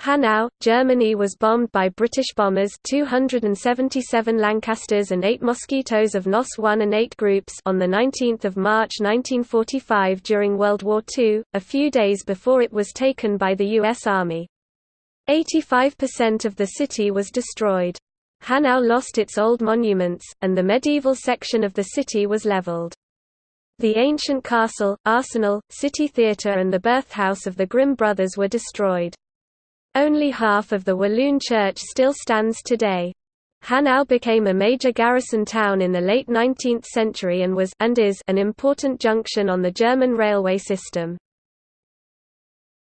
Hanau, Germany was bombed by British bombers 277 Lancasters and 8 Mosquitoes of NOS 1 and 8 groups on 19 March 1945 during World War II, a few days before it was taken by the U.S. Army. 85% of the city was destroyed. Hanau lost its old monuments, and the medieval section of the city was leveled. The ancient castle, arsenal, city theatre and the birthhouse of the Grimm brothers were destroyed. Only half of the Walloon church still stands today. Hanau became a major garrison town in the late 19th century and was and is an important junction on the German railway system.